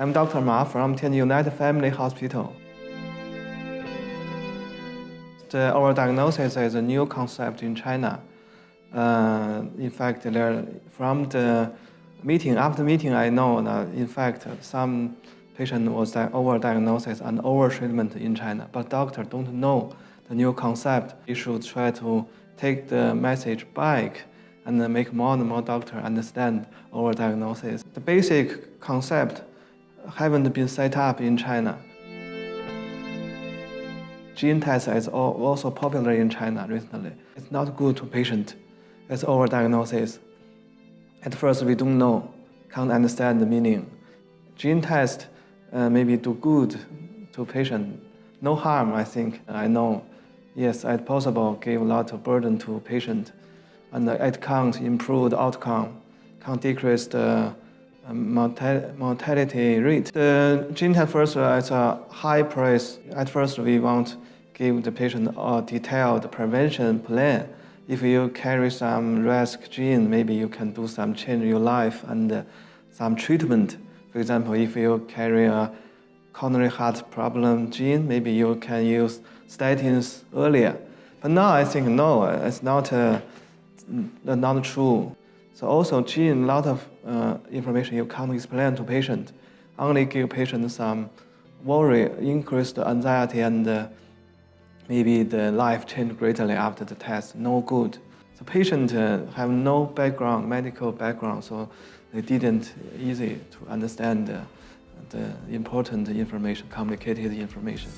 I'm Dr. Ma from Tianjin United Family Hospital. The overdiagnosis is a new concept in China. Uh, in fact, there, from the meeting, after meeting, I know that in fact some patient was overdiagnosis and overtreatment in China, but doctor don't know the new concept. You should try to take the message back and make more and more doctor understand overdiagnosis. The basic concept haven't been set up in China. Gene test is also popular in China recently. It's not good to patient. It's overdiagnosis. At first, we don't know, can't understand the meaning. Gene test uh, maybe do good to patient. No harm, I think. I know. Yes, it's possible give a lot of burden to patient, and it can't improve the outcome, can't decrease the mortality rate. The gene first is a high price. At first, we want give the patient a detailed prevention plan. If you carry some risk gene, maybe you can do some change in your life and uh, some treatment. For example, if you carry a coronary heart problem gene, maybe you can use statins earlier. But now I think no, it's not, uh, not true. So also gene, a lot of uh, information you can't explain to patient. Only give patient some worry, increased anxiety and uh, maybe the life changed greatly after the test, no good. The patient uh, have no background, medical background, so they didn't easy to understand uh, the important information, complicated information.